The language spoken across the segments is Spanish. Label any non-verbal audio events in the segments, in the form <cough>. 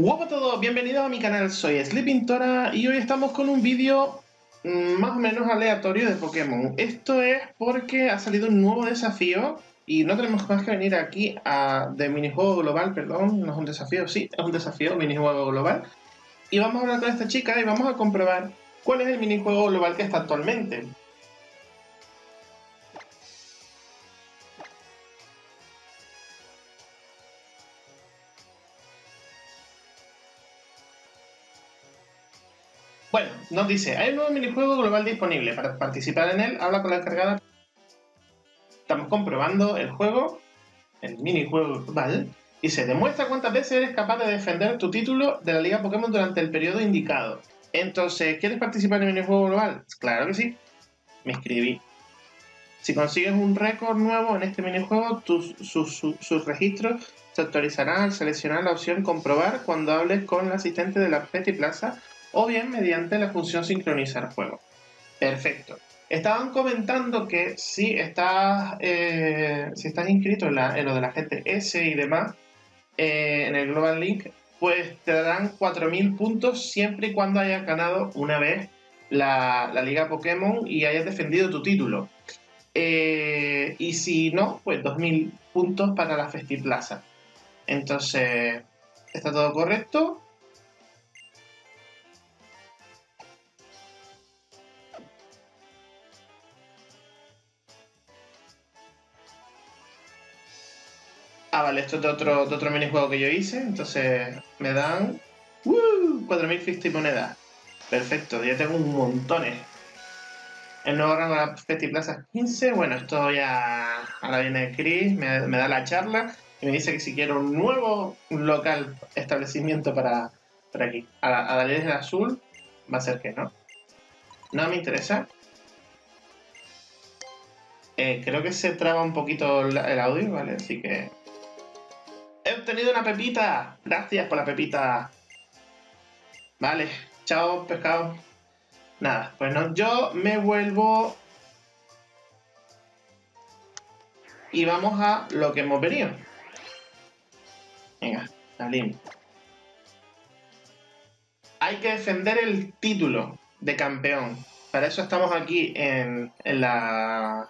Hola a todos, bienvenidos a mi canal, soy Sleepintora y hoy estamos con un vídeo mm, más o menos aleatorio de Pokémon. Esto es porque ha salido un nuevo desafío y no tenemos más que venir aquí a, de minijuego global, perdón, no es un desafío, sí, es un desafío, minijuego global. Y vamos a hablar con esta chica y vamos a comprobar cuál es el minijuego global que está actualmente. Nos dice, hay un nuevo minijuego global disponible. Para participar en él, habla con la encargada. Estamos comprobando el juego, el minijuego global, y se demuestra cuántas veces eres capaz de defender tu título de la Liga Pokémon durante el periodo indicado. Entonces, ¿quieres participar en el minijuego global? Claro que sí. Me inscribí. Si consigues un récord nuevo en este minijuego, tus, sus, registros se actualizarán al seleccionar la opción comprobar cuando hables con el asistente de la Petty Plaza o bien mediante la función sincronizar juego. Perfecto. Estaban comentando que si estás, eh, si estás inscrito en, lo de la GTS y demás, eh, en el Global Link, pues te darán 4.000 puntos siempre y cuando hayas ganado una vez la, Liga Pokémon y hayas defendido tu título. Eh, y si no, pues 2.000 puntos para la Festiplaza. Entonces, está todo correcto. Ah, vale, esto es de otro, de otro minijuego que yo hice. Entonces me dan... ¡Uh! 4.050 monedas. Perfecto, ya tengo un montón. El nuevo rango de la Festi 15. Bueno, esto ya... Ahora viene Chris, me, da la charla y me dice que si quiero un nuevo local establecimiento para, para aquí. A la, a del azul va a ser que no. No me interesa. Eh, creo que se traba un poquito el audio, ¿vale? Así que He obtenido una pepita. Gracias por la pepita. Vale, chao, pescado. Nada, pues no, yo me vuelvo... Y vamos a lo que hemos venido. Venga, salimos. Hay que defender el título de campeón. Para eso estamos aquí en, en la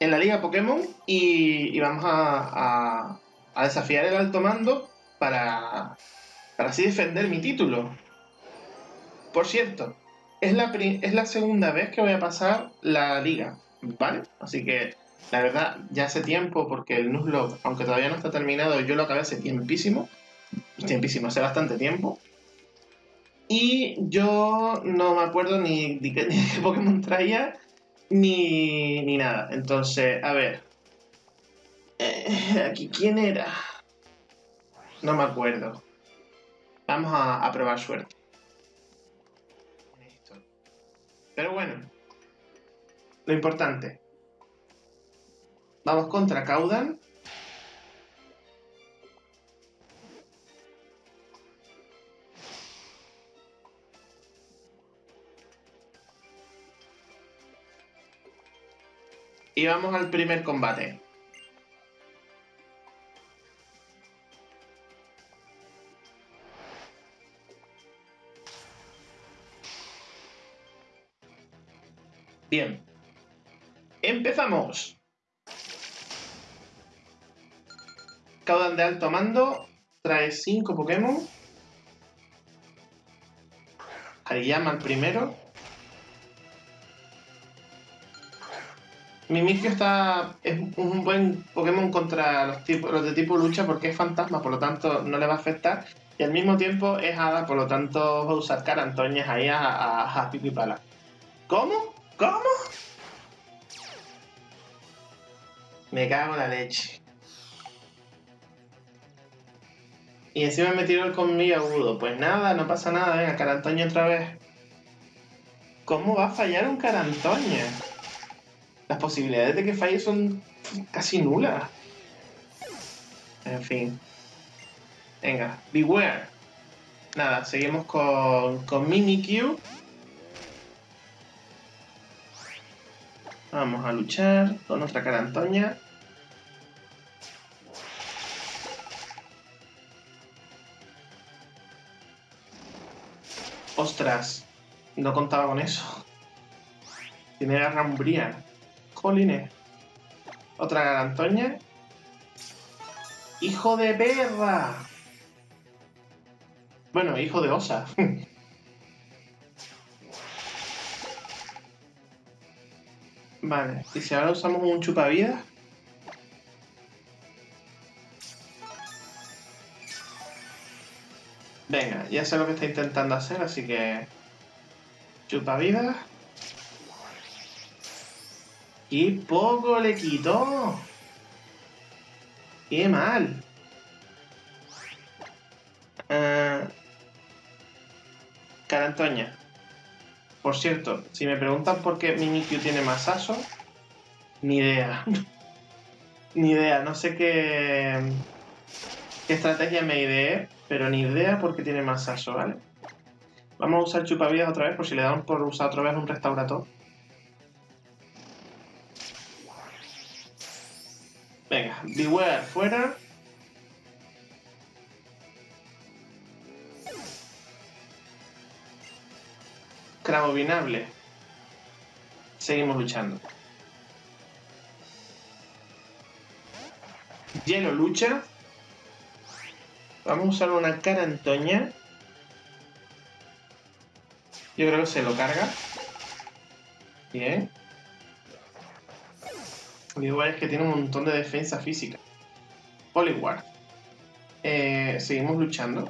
en la Liga Pokémon y, vamos a, desafiar el alto mando para, para así defender mi título. Por cierto, es la, es la segunda vez que voy a pasar la liga, ¿vale? Así que la verdad, ya hace tiempo, porque el Nuzlocke, aunque todavía no está terminado, yo lo acabé hace tiempísimo. Tiempísimo, hace bastante tiempo. Y yo no me acuerdo ni de qué <laughs> Pokémon traía, ni, ni nada. Entonces, a ver. Eh, aquí, ¿quién era? No me acuerdo. Vamos a, probar suerte. Pero bueno. Lo importante. Vamos contra Caudan. Y vamos al primer combate. Bien. Empezamos. Caudan de alto mando trae 5 Pokémon. Hariyama el primero. Mimikyu está, es un buen Pokémon contra los, los de tipo lucha porque es fantasma, por lo tanto no le va a afectar. Y al mismo tiempo es hada, por lo tanto va a usar carantoñas ahí a, a, a. ¿Cómo? ¿Cómo? Me cago en la leche. Y encima me tiró el conmigo agudo. Pues nada, no pasa nada. Venga, Carantoña otra vez. ¿Cómo va a fallar un Carantoña? las posibilidades de que falle son casi nulas. En fin. Venga, beware. Nada, seguimos con, con Mimikyu. Vamos a luchar con nuestra cara Antonia. Ostras, no contaba con eso. Tiene garra umbría. Jolines. Otra garantoña. ¡Hijo de perra! Bueno, hijo de osa. <laughs> vale, y si ahora usamos un chupavidas. Venga, ya sé lo que está intentando hacer, así que... Chupa Y poco le quitó. Qué mal. Uh... Carantoña. Por cierto, si me preguntan por qué Mimikyu tiene más aso, ni idea. <laughs> ni idea, no sé qué, qué estrategia me ideé pero ni idea porque tiene más aso, ¿vale? Vamos a usar chupavidas otra vez por si le damos por usar otra vez un restaurator. Beware fuera. Cravobinable. Seguimos luchando. Hielo lucha. Vamos a usar una cara Antoña. Yo creo que se lo carga. Bien. Igual es que tiene un montón de defensa física. Poliward. Eh, seguimos luchando.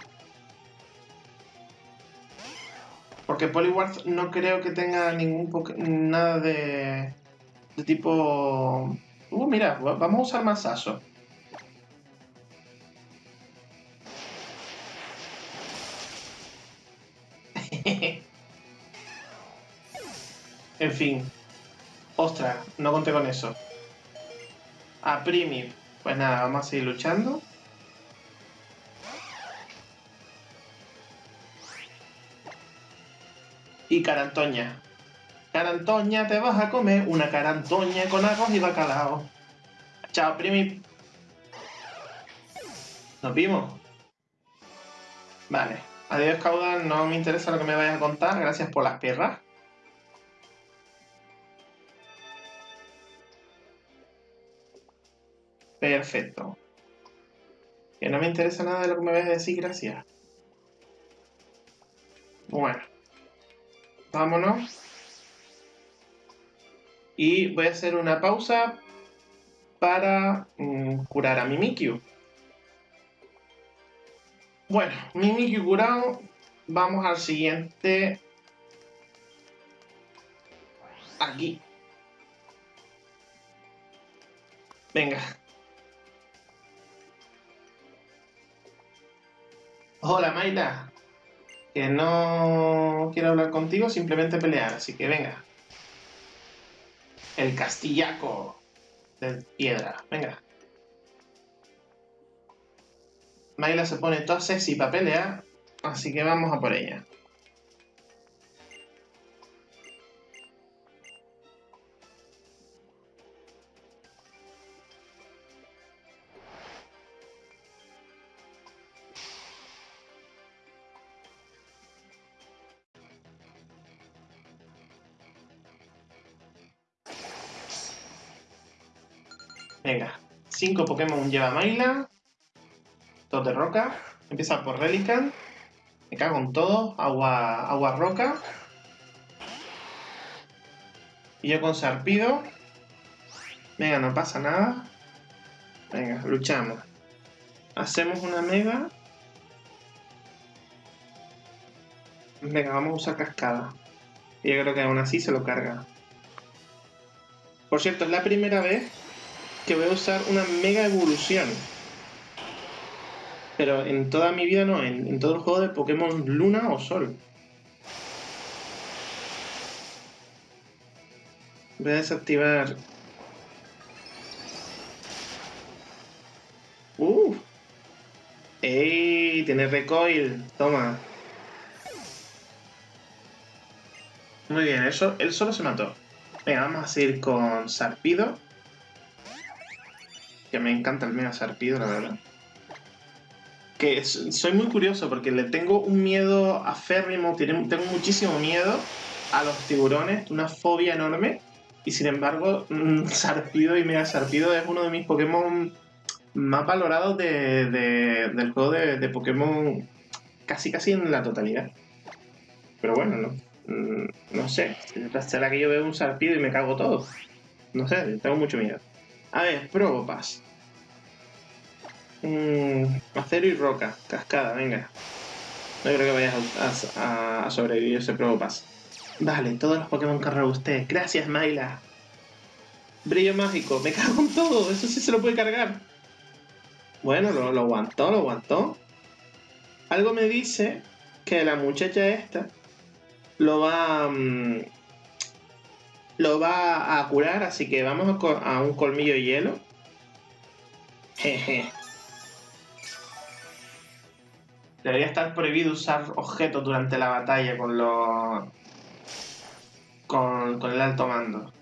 Porque Poliward no creo que tenga ningún nada de, de tipo... Uh, mira, vamos a usar más <laughs> aso. en fin. Ostras, no conté con eso. A Primi. Pues nada, vamos a seguir luchando. Y Carantoña. Carantoña, te vas a comer una carantoña con arroz y bacalao. Chao, Primi. Nos vimos. Vale. Adiós, Caudal. No me interesa lo que me vayas a contar. Gracias por las piernas. Perfecto. Que no me interesa nada de lo que me vayas a decir, gracias. Bueno. Vámonos. Y voy a hacer una pausa para mm, curar a Mimikyu. Bueno, Mimikyu curado. Vamos al siguiente. Aquí. Venga. Hola, Maila. Que no quiero hablar contigo, simplemente pelear, así que venga. El castillaco de piedra, venga. Mayla se pone toda sexy para pelear, así que vamos a por ella. Cinco Pokémon lleva Mayla. Dos de roca. Empieza por Relican. Me cago en todo. Agua, agua roca. Y yo con Sarpido. Venga, no pasa nada. Venga, luchamos. Hacemos una mega. Venga, vamos a usar cascada. Y yo creo que aún así se lo carga. Por cierto, es la primera vez que voy a usar una mega evolución pero en toda mi vida no, en, todo el juego de Pokémon Luna o Sol. Voy a desactivar... ¡Uh! ¡Ey! Tiene recoil. Toma. Muy bien, eso, él solo se mató. Venga, vamos a seguir con Sarpido. Que me encanta el Mega Sarpido, la verdad. que soy muy curioso porque le tengo un miedo aférrimo, tengo muchísimo miedo a los tiburones, una fobia enorme. Y sin embargo, mm, <laughs> Sarpido y Mega Sarpido es uno de mis Pokémon más valorados del juego de, Pokémon casi casi en la totalidad. Pero bueno, no, mm, no sé. Será que yo veo un Sarpido y me cago todo. No sé, tengo mucho miedo. A ver, Probopass. Mm, acero y roca. Cascada, venga. No creo que vayas a, sobrevivir ese Probopass. Vale, todos los Pokémon que usted. Gracias, Mayla. Brillo mágico. Me cago en todo. Eso sí se lo puede cargar. Bueno, lo, aguantó, lo aguantó. Algo me dice que la muchacha esta lo va... Mm, lo va a curar, así que vamos a, un colmillo de hielo. Jeje. Debería estar prohibido usar objetos durante la batalla con los. con, con el alto mando.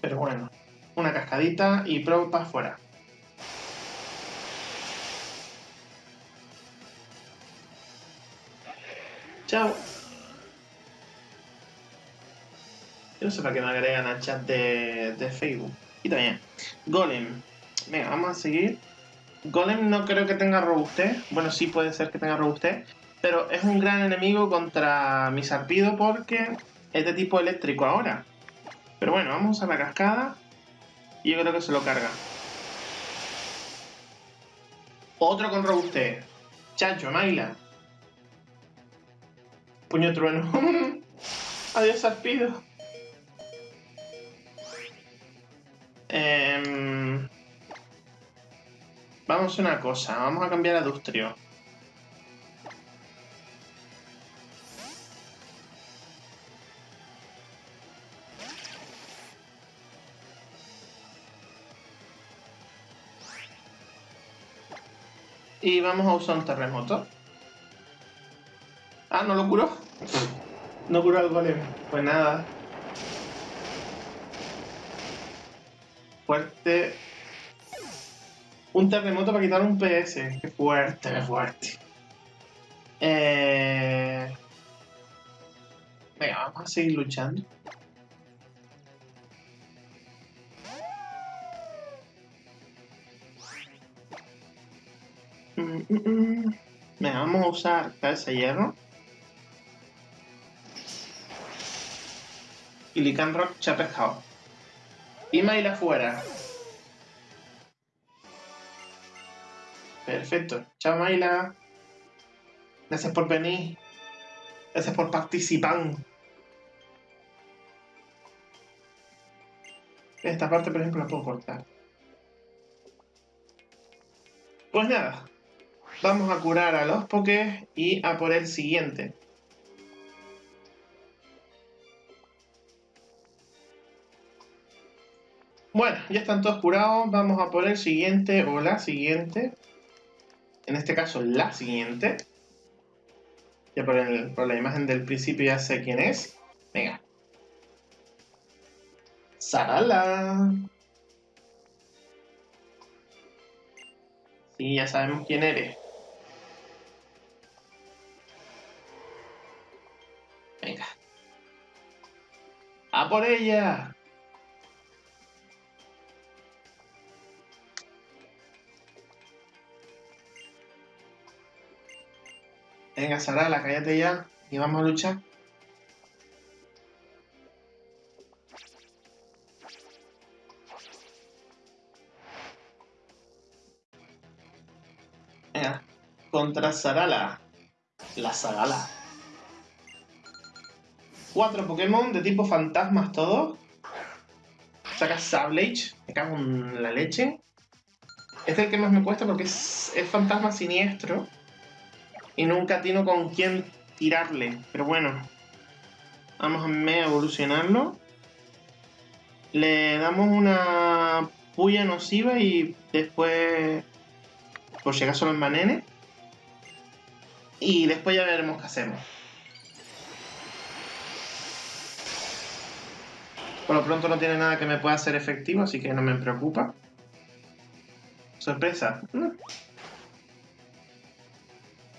Pero bueno, una cascadita y pro para afuera. Chao. Yo no sé para qué me agregan al chat de, de Facebook. Y también. Golem. Venga, vamos a seguir. Golem no creo que tenga robustez. Bueno, sí puede ser que tenga robustez. Pero es un gran enemigo contra mi Sarpido porque es de tipo eléctrico ahora. Pero bueno, vamos a la cascada. Y yo creo que se lo carga. Otro con robustez. Chancho, Maila. Puño trueno. <laughs> Adiós, Sarpido. Eh... Vamos a una cosa, vamos a cambiar a Dustrio. Y vamos a usar un terremoto. Ah, ¿no lo curó? No curó al golem. Pues nada. Fuerte un terremoto para quitar un PS. Qué fuerte, qué fuerte. Eh... Venga, vamos a seguir luchando. Mm, mm, mm. Venga, vamos a usar cabeza hierro. Y Lican Rock se. Y Mail afuera. Perfecto. Chao, Mayla. Gracias por venir. Gracias por participar. Esta parte, por ejemplo, la puedo cortar. Pues nada. Vamos a curar a los pokés y a por el siguiente. Bueno, ya están todos curados. Vamos a por el siguiente o la siguiente en este caso la siguiente. Ya por, la imagen del principio ya sé quién es. Venga. Sarala. Sí, ya sabemos quién eres. Venga. ¡A por ella! Venga, Sarala, cállate ya y vamos a luchar. Venga, contra Sarala. La Sarala. Cuatro Pokémon de tipo fantasmas todos. Saca Sablage. Me cago en la leche. Este es el que más me cuesta porque es, es fantasma siniestro y nunca tiene con quién tirarle. Pero bueno, vamos a evolucionarlo. Le damos una puya nociva y después, por si acaso lo envenene. Y después ya veremos qué hacemos. Por lo pronto no tiene nada que me pueda hacer efectivo, así que no me preocupa. Sorpresa.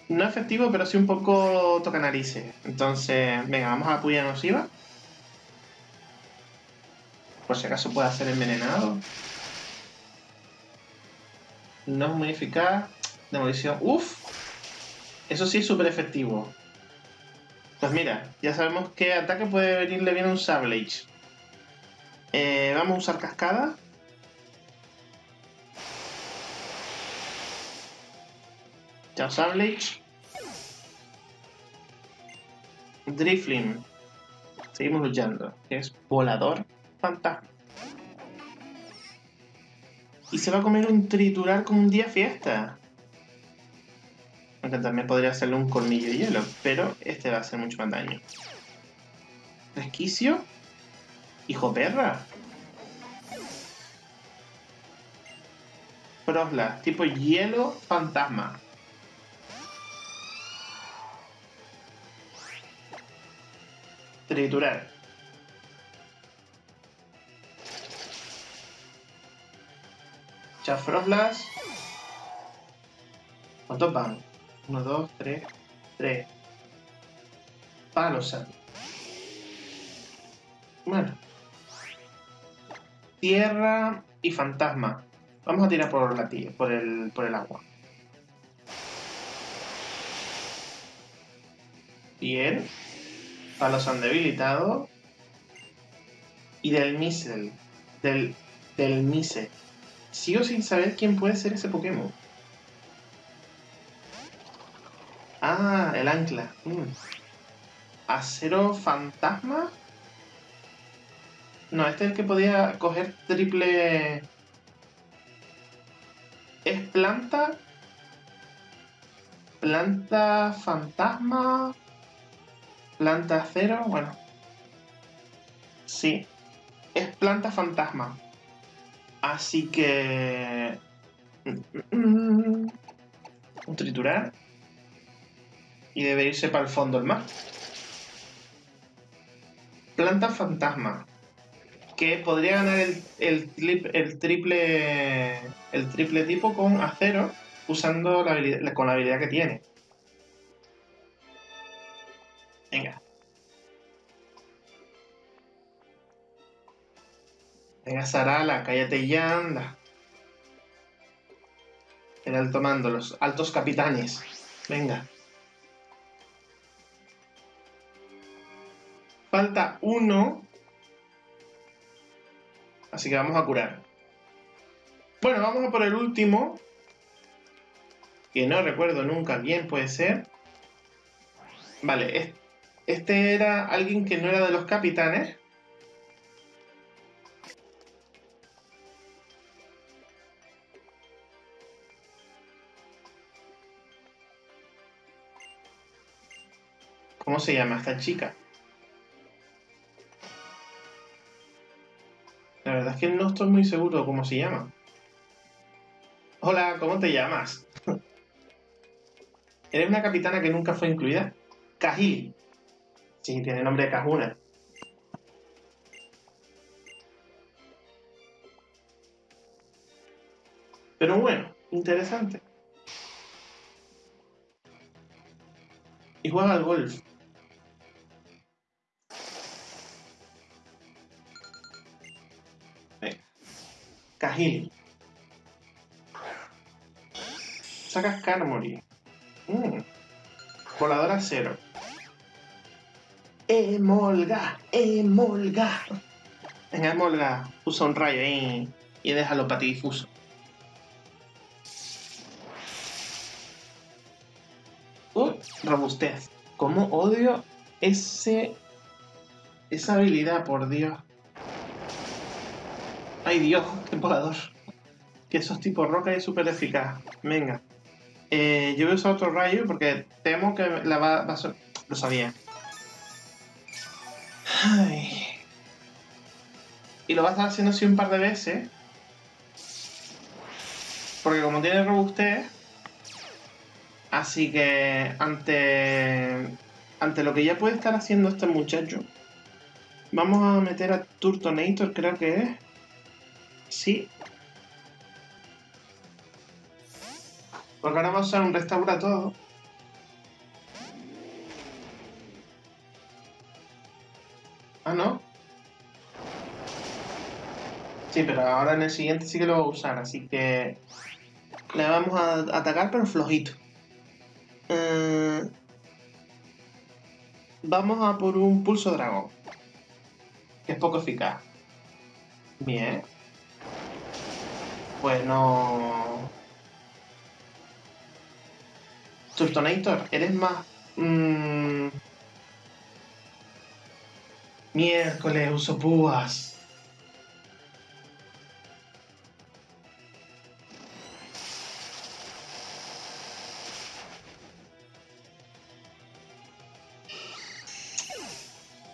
No efectivo, pero sí un poco toca narices. Entonces, venga, vamos a puya nociva. Por si acaso puede hacer envenenado. No es muy eficaz. Demolición. ¡Uf! Eso sí es súper efectivo. Pues mira, ya sabemos qué ataque puede venirle bien a un Sablage. Eh, vamos a usar cascada. Chao Sablage. Drifling. Seguimos luchando. es volador fantasma. Y se va a comer un triturar como un día fiesta. Aunque también podría hacerle un colmillo de hielo, pero este va a hacer mucho más daño. Resquicio. Hijo perra. Frosla, tipo hielo fantasma. Triturar. Chafroslas. ¿Cuántos van? 1, 2, 3, 3. Palos Bueno. Tierra y fantasma. Vamos a tirar por, la, por, el, por el agua. Bien. Palos han debilitado. Y del Missel. Del, del Mise. Sigo sin saber quién puede ser ese Pokémon. Ah, el ancla. Mm. Acero fantasma. No, este es el que podía coger triple... ¿Es planta? Planta fantasma. Planta acero, bueno. Sí. Es planta fantasma. Así que... Mm, mm, un triturar y debe irse para el fondo del mar. Planta fantasma. Que podría ganar el, el, triple el triple tipo con acero usando con la habilidad que tiene. Venga. Venga, Sarala, cállate ya, anda. El alto mando, los altos capitanes. Venga. Falta uno. Así que vamos a curar. Bueno, vamos a por el último. Que no recuerdo nunca bien, puede ser. Vale, este era alguien que no era de los capitanes. ¿Cómo se llama esta chica? La verdad es que no estoy muy seguro cómo se llama. Hola, ¿cómo te llamas? <laughs> ¿Eres una capitana que nunca fue incluida? Kahili. Sí, tiene nombre de Kahuna. Pero bueno, interesante. Y juega al golf. Kahili. Sacas Carmory. Mm. Voladora cero. Emolga, emolga. Venga, emolga. Usa un rayo ahí y déjalo para ti difuso. Uh, robustez. ¿Cómo odio ese... esa habilidad, por Dios? Ay Dios, qué volador. Que esos tipos roca es súper eficaz. Venga. Eh, yo voy a usar otro rayo porque temo que la va, a ser... Lo sabía. Y lo va a estar haciendo así un par de veces. Porque como tiene robustez... Así que ante... Ante lo que ya puede estar haciendo este muchacho... Vamos a meter a Turtonator, creo que es. Sí. Porque ahora vamos a usar un restaura todo. Ah, ¿no? Sí, pero ahora en el siguiente sí que lo va a usar, así que... Le vamos a atacar, pero flojito. Eh, vamos a por un pulso dragón. Que es poco eficaz. Bien. Pues no... Subtonator, eres más... Mmm Miércoles, uso púas.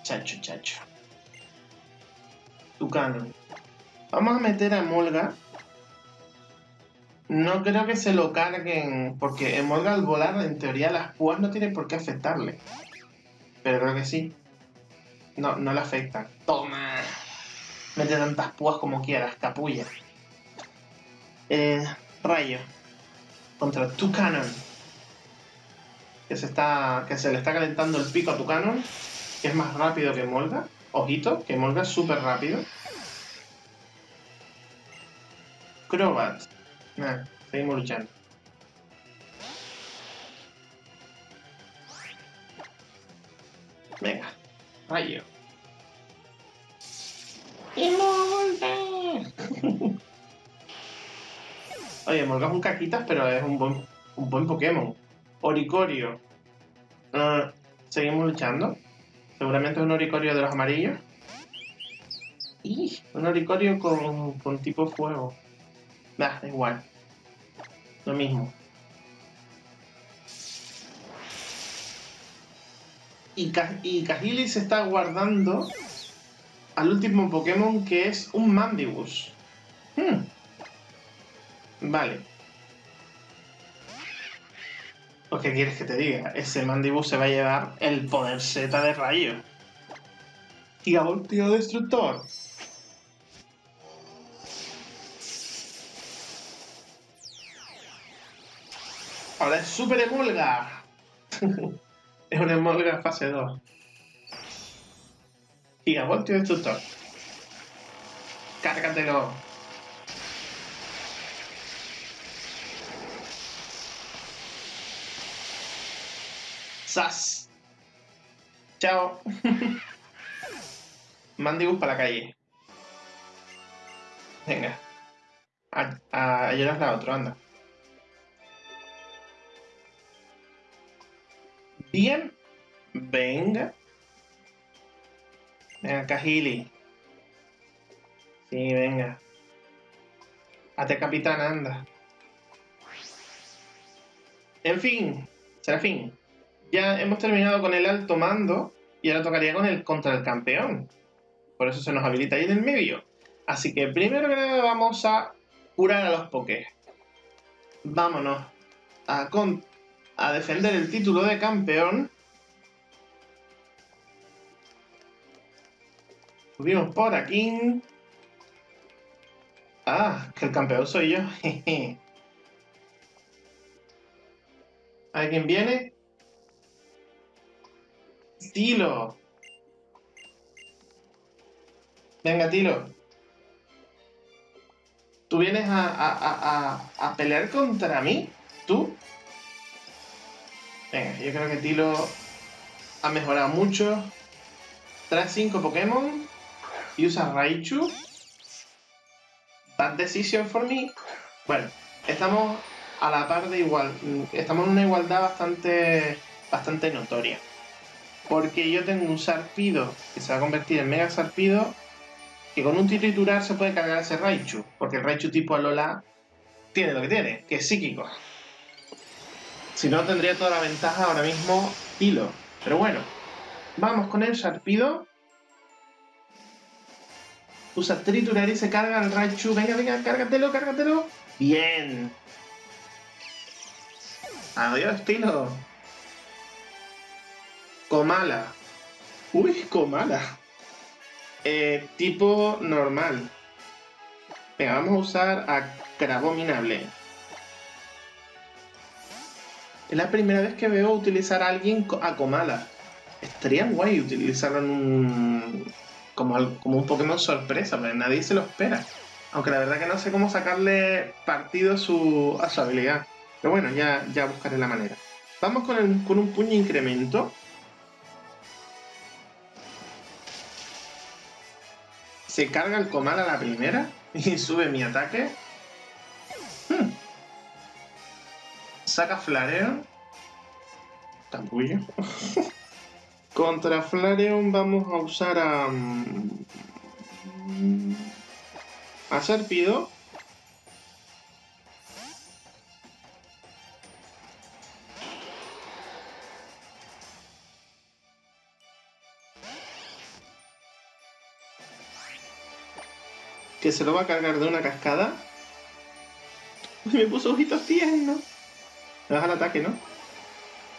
Chacho, chacho. Tucano. Vamos a meter a Molga. No creo que se lo carguen, porque en Molga al volar, en teoría, las púas no tienen por qué afectarle. Pero creo que sí. No, no le afectan. ¡Toma! Mete tantas púas como quieras, capulla. Eh, rayo. Contra Tucanon. Que se, está, que se le está calentando el pico a Tucanon. Que es más rápido que Molga. Ojito, que Molga es súper rápido. Crobat. Seguimos luchando. Venga, rayo. <laughs> Oye, Molga es un caquitas, pero es un buen, un buen Pokémon. Oricorio. Uh, seguimos luchando. Seguramente es un Oricorio de los amarillos. Y un Oricorio con, con tipo fuego. Da, igual. Lo mismo. Y, y se está guardando al último Pokémon que es un Mandibus. Hmm. Vale. Pues, ¿qué quieres que te diga? Ese Mandibus se va a llevar el poder Z de rayo. Y tío Destructor. Ahora es Super Emolga. <laughs> es una Emolga fase 2. Gigavoltio Destructor. Cárgatelo. ¡Sas! Chao. <laughs> Mandibus para la calle. Venga. A, a, a la otra, anda. Bien. Venga. Venga, Cajili. Sí, venga. Ate capitán, anda. En fin, fin. Ya hemos terminado con el alto mando y ahora tocaría con el contra el campeón. Por eso se nos habilita ahí en el medio. Así que primero que nada vamos a curar a los pokés. Vámonos a, con a defender el título de campeón. Subimos por aquí. Ah, que el campeón soy yo. <laughs> ¿Alguien viene? Tilo. Venga, Tilo. ¿Tú vienes a, a, a, a pelear contra mí? ¿Tú? Yo creo que Tilo ha mejorado mucho. Trae 5 Pokémon y usa Raichu. Bad decision for me. Bueno, estamos a la par de igual. Estamos en una igualdad bastante, bastante notoria. Porque yo tengo un Sarpido que se va a convertir en Mega Sarpido. Que con un triturar se puede cargar ese Raichu. Porque el Raichu tipo Alola tiene lo que tiene, que es psíquico. Si no, tendría toda la ventaja ahora mismo Hilo. Pero bueno, vamos con el Sharpido. Usa triturar y se carga el Raichu. Venga, venga, cárgatelo, cárgatelo. Bien. Adiós, estilo. Comala. Uy, Comala. Eh, tipo normal. Venga, vamos a usar a Crabominable. Es la primera vez que veo utilizar a alguien a Comala. Estaría guay utilizarlo en un. Como, un Pokémon sorpresa, pero nadie se lo espera. Aunque la verdad que no sé cómo sacarle partido a su, a su habilidad. Pero bueno, ya, ya buscaré la manera. Vamos con, con un puño incremento. Se carga el comal a la primera <laughs> y sube mi ataque. Saca Flareon. Tampullo. <laughs> Contra Flareon vamos a usar a... Mm, a Serpido. Que se lo va a cargar de una cascada. <laughs> Me puso ojitos tiernos. Me das al ataque, ¿no?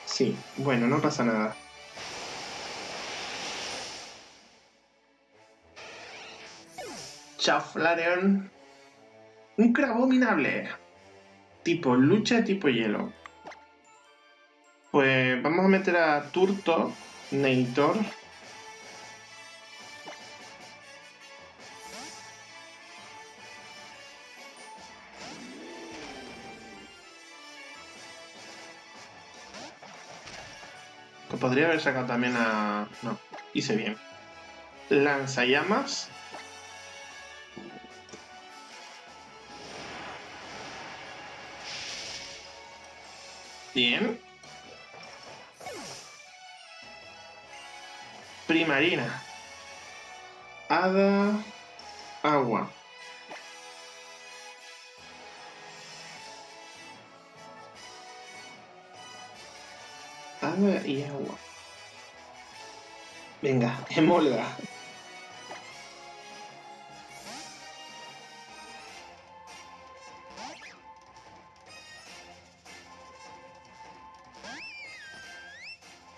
Sí, bueno, no pasa nada. Chao, Flareon. Un crabominable. Tipo lucha, tipo hielo. Pues vamos a meter a Turto, Neitor. Podría haber sacado también a... No, hice bien. Lanzallamas. Bien. Primarina. Hada. Agua. Hada y agua. Venga, <laughs> emolga.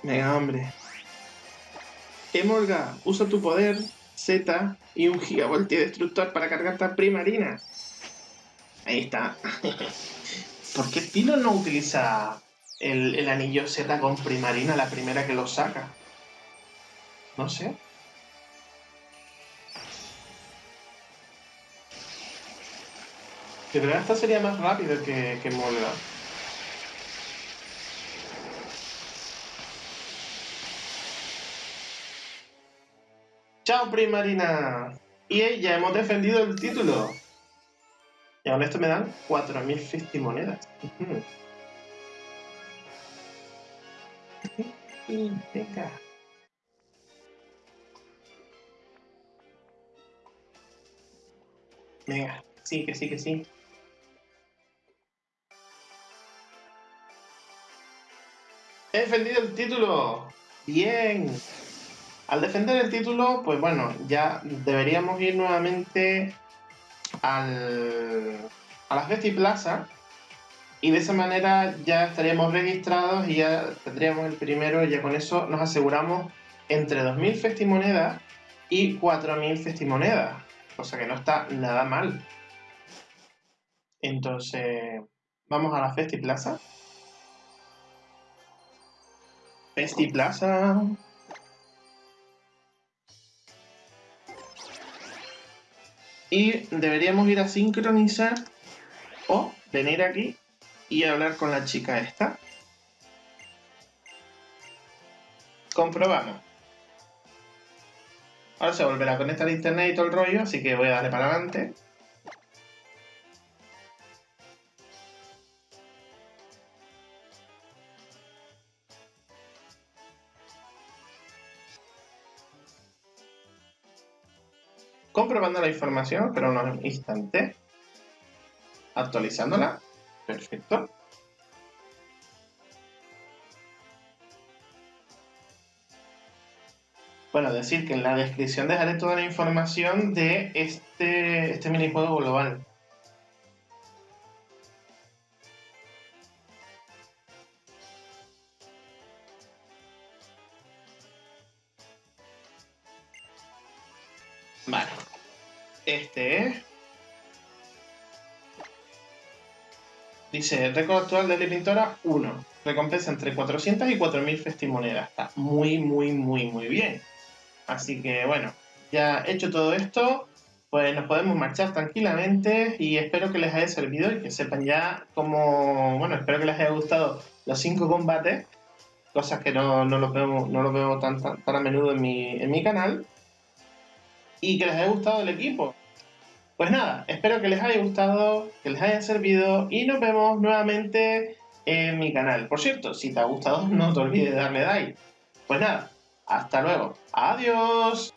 Venga, hombre. Emolga, usa tu poder Z y un gigavoltio destructor para cargar a primarina. Ahí está. <laughs> ¿Por qué Tino no utiliza el, el anillo Z con primarina la primera que lo saca? No sé. De verdad esta sería más rápido que, que Molga. ¡Chao, Primarina! Y ya hemos defendido el título. Y con esto me dan 4.050 monedas. Venga. Venga, sí, que sí, que sí. He defendido el título. Bien. Al defender el título, pues bueno, ya deberíamos ir nuevamente al, a la Festiplaza y de esa manera ya estaríamos registrados y ya tendríamos el primero y ya con eso nos aseguramos entre 2.000 festimonedas y 4.000 festimonedas, cosa que no está nada mal. Entonces, vamos a la Festiplaza. Festiplaza. Y deberíamos ir a sincronizar o venir aquí y hablar con la chica esta. Comprobamos. Ahora se volverá a conectar a internet y todo el rollo, así que voy a darle para adelante. comprobando la información, pero unos instantes. Actualizándola. Perfecto. Bueno, decir que en la descripción dejaré toda la información de este, este minijuego global. Dice, récord actual de la pintora 1. Recompensa entre 400 y 4000 festimonedas. Está muy, muy, muy, muy bien. Así que bueno, ya hecho todo esto, pues nos podemos marchar tranquilamente y espero que les haya servido y que sepan ya cómo, bueno, espero que les haya gustado los cinco combates, cosas que no, no los veo, no los veo tan, tan, a menudo en mi, en mi canal, y que les haya gustado el equipo. Pues nada, espero que les haya gustado, que les haya servido y nos vemos nuevamente en mi canal. Por cierto, si te ha gustado no te olvides de darle like. Pues nada, hasta luego. Adiós.